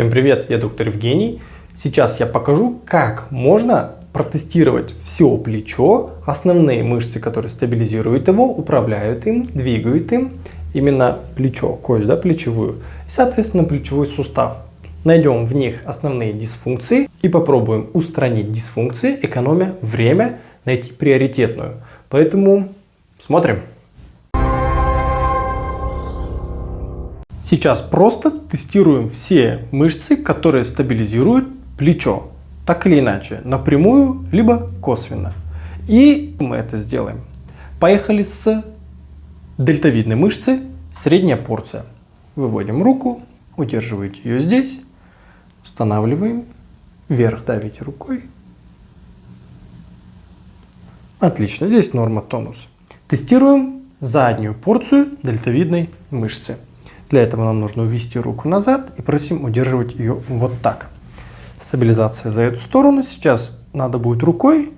Всем привет, я доктор Евгений. Сейчас я покажу, как можно протестировать все плечо, основные мышцы, которые стабилизируют его, управляют им, двигают им, именно плечо, кость, да, плечевую, и, соответственно, плечевой сустав. Найдем в них основные дисфункции и попробуем устранить дисфункции, экономя время, найти приоритетную. Поэтому смотрим. Сейчас просто тестируем все мышцы, которые стабилизируют плечо. Так или иначе, напрямую, либо косвенно. И мы это сделаем. Поехали с дельтовидной мышцы, средняя порция. Выводим руку, удерживаете ее здесь, устанавливаем, вверх давите рукой. Отлично, здесь норма тонус. Тестируем заднюю порцию дельтовидной мышцы. Для этого нам нужно увести руку назад и просим удерживать ее вот так. Стабилизация за эту сторону. Сейчас надо будет рукой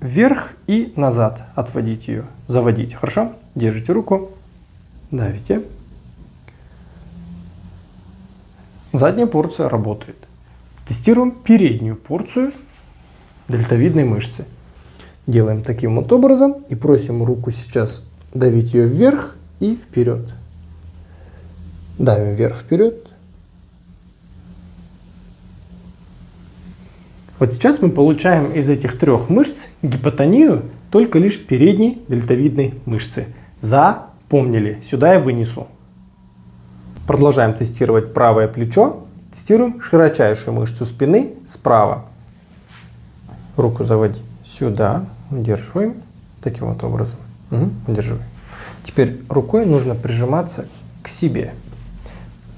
вверх и назад отводить ее, заводить. Хорошо? Держите руку, давите. Задняя порция работает. Тестируем переднюю порцию дельтовидной мышцы. Делаем таким вот образом и просим руку сейчас давить ее вверх и вперед. Давим вверх-вперед. Вот сейчас мы получаем из этих трех мышц гипотонию только лишь передней дельтовидной мышцы. Запомнили. Сюда я вынесу. Продолжаем тестировать правое плечо. Тестируем широчайшую мышцу спины справа. Руку заводи сюда, удерживаем. Таким вот образом. Угу, удерживаем. Теперь рукой нужно прижиматься к себе.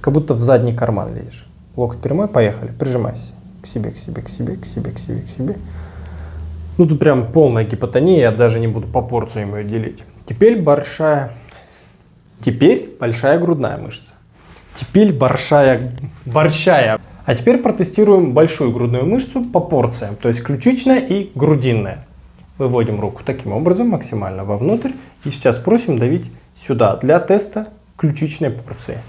Как будто в задний карман лезешь. Локоть прямой, поехали. Прижимайся. К себе, к себе, к себе, к себе, к себе, к себе. Ну тут прям полная гипотония, я даже не буду по порциям ее делить. Теперь большая, теперь большая грудная мышца. Теперь большая, большая. А теперь протестируем большую грудную мышцу по порциям, то есть ключичная и грудинная. Выводим руку таким образом максимально вовнутрь и сейчас просим давить сюда для теста ключичной порции.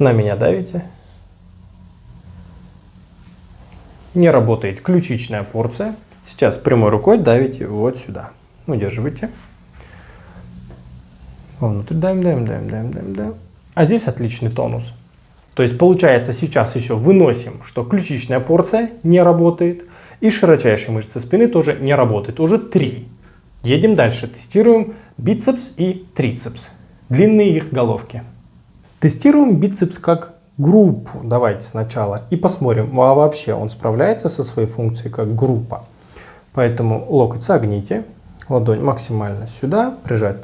На меня давите. Не работает ключичная порция. Сейчас прямой рукой давите вот сюда. Удерживайте. Вовнутрь давим, давим, давим, давим, давим, давим. А здесь отличный тонус. То есть получается сейчас еще выносим, что ключичная порция не работает. И широчайшие мышцы спины тоже не работают. Уже три. Едем дальше. Тестируем бицепс и трицепс. Длинные их головки. Тестируем бицепс как группу. Давайте сначала и посмотрим, а вообще он справляется со своей функцией как группа. Поэтому локоть согните, ладонь максимально сюда, прижать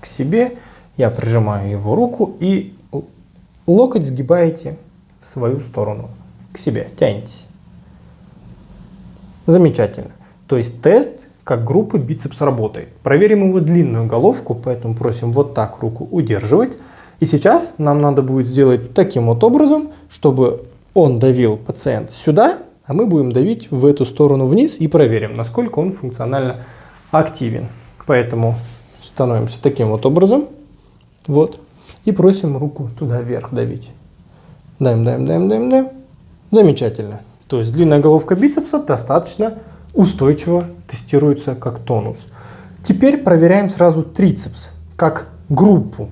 к себе. Я прижимаю его руку и локоть сгибаете в свою сторону, к себе, тянетесь. Замечательно. То есть тест как группа бицепс работает. Проверим его длинную головку, поэтому просим вот так руку удерживать. И сейчас нам надо будет сделать таким вот образом, чтобы он давил пациент сюда, а мы будем давить в эту сторону вниз и проверим, насколько он функционально активен. Поэтому становимся таким вот образом. Вот. И просим руку туда вверх давить. Даем, даем, даем, даем, даем. Замечательно. То есть длинная головка бицепса достаточно устойчиво тестируется как тонус. Теперь проверяем сразу трицепс как группу.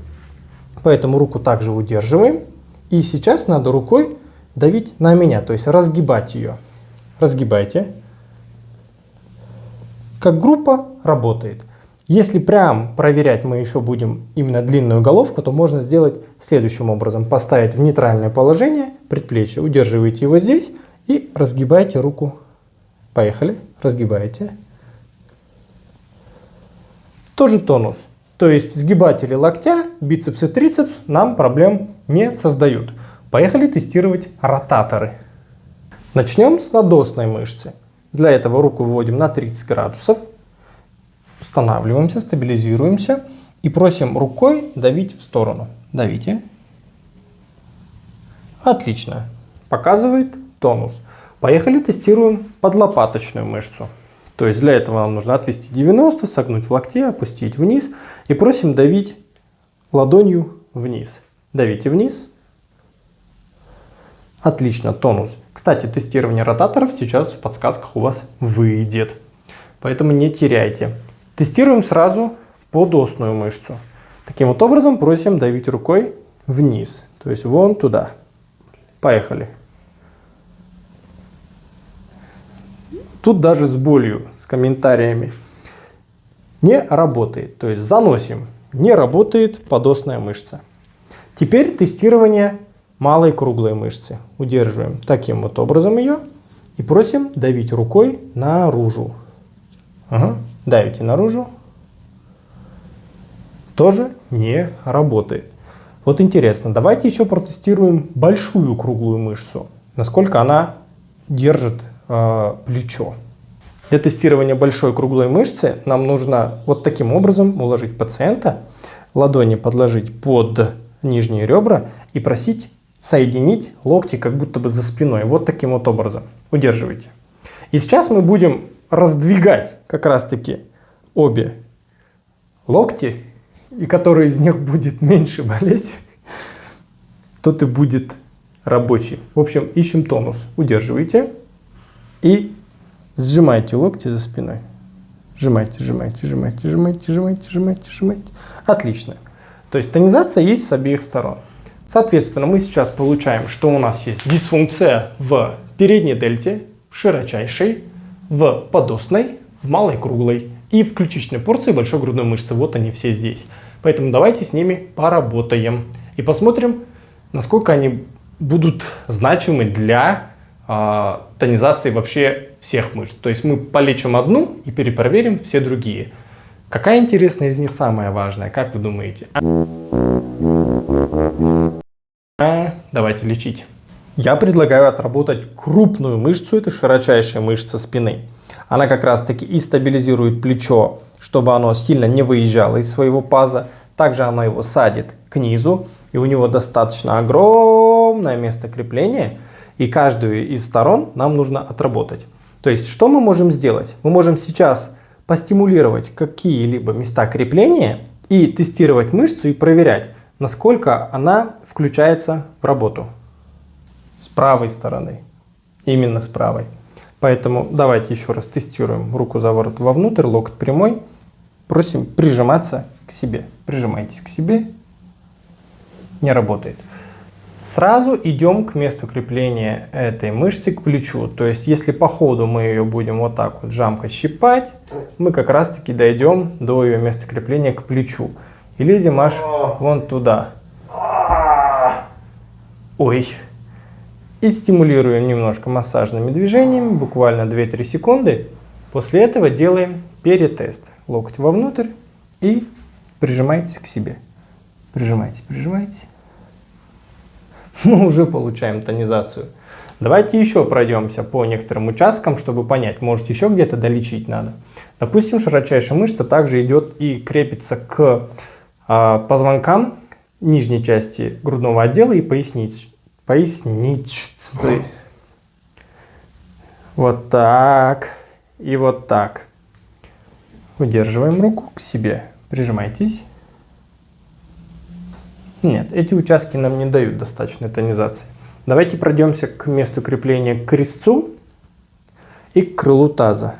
Поэтому руку также удерживаем. И сейчас надо рукой давить на меня, то есть разгибать ее. Разгибайте. Как группа работает. Если прям проверять мы еще будем именно длинную головку, то можно сделать следующим образом. Поставить в нейтральное положение предплечье, удерживаете его здесь и разгибаете руку. Поехали, разгибаете. Тоже тонус. То есть сгибатели локтя, бицепс и трицепс нам проблем не создают. Поехали тестировать ротаторы. Начнем с надосной мышцы. Для этого руку выводим на 30 градусов. Устанавливаемся, стабилизируемся и просим рукой давить в сторону. Давите. Отлично. Показывает тонус. Поехали тестируем подлопаточную мышцу. То есть для этого нам нужно отвести 90, согнуть в локте, опустить вниз и просим давить ладонью вниз. Давите вниз. Отлично, тонус. Кстати, тестирование ротаторов сейчас в подсказках у вас выйдет. Поэтому не теряйте. Тестируем сразу подосную мышцу. Таким вот образом просим давить рукой вниз. То есть вон туда. Поехали. Тут даже с болью, с комментариями. Не работает. То есть заносим. Не работает подосная мышца. Теперь тестирование малой круглой мышцы. Удерживаем таким вот образом ее и просим давить рукой наружу. Ага. Давите наружу. Тоже не работает. Вот интересно, давайте еще протестируем большую круглую мышцу. Насколько она держит плечо. Для тестирования большой круглой мышцы нам нужно вот таким образом уложить пациента, ладони подложить под нижние ребра и просить соединить локти как будто бы за спиной. Вот таким вот образом. Удерживайте. И сейчас мы будем раздвигать как раз таки обе локти, и который из них будет меньше болеть, тот и будет рабочий. В общем, ищем тонус. Удерживайте и сжимайте локти за спиной. Сжимайте, сжимайте, сжимайте, сжимайте, сжимайте, сжимайте, сжимайте. Отлично. То есть тонизация есть с обеих сторон. Соответственно, мы сейчас получаем, что у нас есть дисфункция в передней дельте, в широчайшей, в подостной, в малой круглой и в ключичной порции большой грудной мышцы. Вот они все здесь. Поэтому давайте с ними поработаем и посмотрим, насколько они будут значимы для э, тонизации вообще всех мышц. То есть мы полечим одну и перепроверим все другие. Какая интересная из них самая важная, как вы думаете? А, давайте лечить. Я предлагаю отработать крупную мышцу, это широчайшая мышца спины. Она как раз таки и стабилизирует плечо, чтобы оно сильно не выезжало из своего паза. Также она его садит к низу, и у него достаточно огромное место крепления, и каждую из сторон нам нужно отработать. То есть, что мы можем сделать? Мы можем сейчас постимулировать какие-либо места крепления и тестировать мышцу и проверять, насколько она включается в работу. С правой стороны. Именно с правой. Поэтому давайте еще раз тестируем руку за ворот вовнутрь, локоть прямой. Просим прижиматься к себе. Прижимайтесь к себе. Не работает. Сразу идем к месту крепления этой мышцы к плечу. То есть, если по ходу мы ее будем вот так вот жамкой щипать, мы как раз таки дойдем до ее места крепления к плечу. И лезем аж вон туда. Ой. И стимулируем немножко массажными движениями, буквально 2-3 секунды. После этого делаем перетест. Локоть вовнутрь и прижимайтесь к себе. Прижимайте, прижимайте мы уже получаем тонизацию. Давайте еще пройдемся по некоторым участкам, чтобы понять, может еще где-то долечить надо. Допустим, широчайшая мышца также идет и крепится к э, позвонкам нижней части грудного отдела и поясниц. Поясничной. Вот так и вот так. Удерживаем руку к себе, прижимайтесь. Нет, эти участки нам не дают достаточной тонизации. Давайте пройдемся к месту крепления к крестцу и к крылу таза.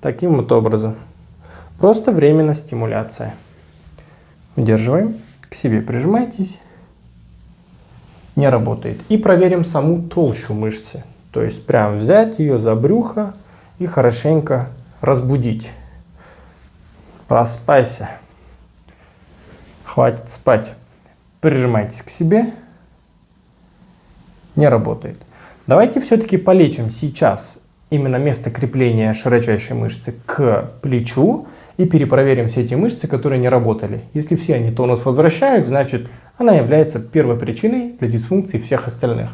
Таким вот образом. Просто временно стимуляция. Удерживаем, к себе прижимайтесь. Не работает. И проверим саму толщу мышцы. То есть прям взять ее за брюхо и хорошенько разбудить. Проспайся. Хватит спать прижимайтесь к себе, не работает. Давайте все-таки полечим сейчас именно место крепления широчайшей мышцы к плечу и перепроверим все эти мышцы, которые не работали. Если все они тонус возвращают, значит она является первой причиной для дисфункции всех остальных.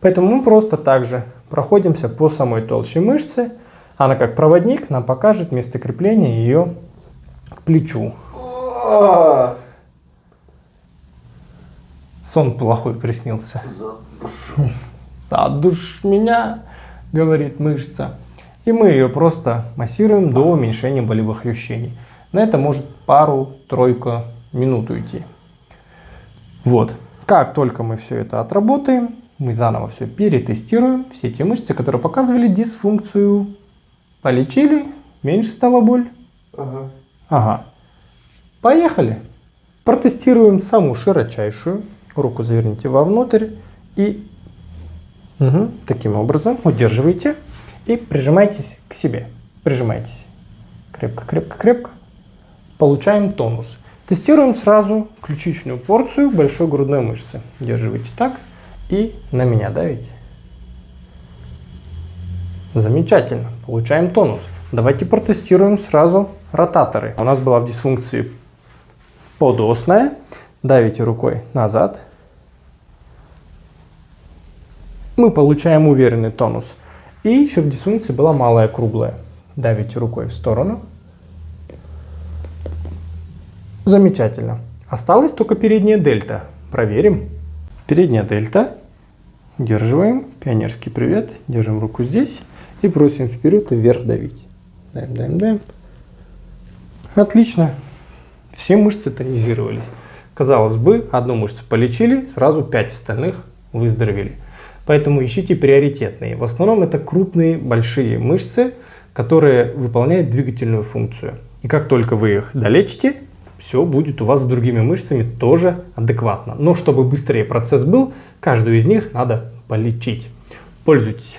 Поэтому мы просто также проходимся по самой толще мышцы. Она как проводник нам покажет место крепления ее к плечу. Сон плохой приснился. Задуш. Задуш меня, говорит мышца. И мы ее просто массируем до уменьшения болевых ощущений. На это может пару-тройку минут уйти. Вот. Как только мы все это отработаем, мы заново все перетестируем. Все те мышцы, которые показывали дисфункцию. Полечили, меньше стала боль. Ага. Ага. Поехали. Протестируем саму широчайшую. Руку заверните вовнутрь и угу, таким образом удерживайте и прижимайтесь к себе. Прижимайтесь. Крепко, крепко, крепко. Получаем тонус. Тестируем сразу ключичную порцию большой грудной мышцы. Удерживайте так и на меня давите. Замечательно, получаем тонус. Давайте протестируем сразу ротаторы. У нас была в дисфункции подосная. Давите рукой назад. Мы получаем уверенный тонус. И еще в дисфункции была малая круглая. Давите рукой в сторону. Замечательно. Осталась только передняя дельта. Проверим. Передняя дельта. Удерживаем. Пионерский привет. Держим руку здесь. И просим вперед и вверх давить. Даем, даем, даем. Отлично. Все мышцы тонизировались. Казалось бы, одну мышцу полечили, сразу пять остальных выздоровели. Поэтому ищите приоритетные. В основном это крупные, большие мышцы, которые выполняют двигательную функцию. И как только вы их долечите, все будет у вас с другими мышцами тоже адекватно. Но чтобы быстрее процесс был, каждую из них надо полечить. Пользуйтесь.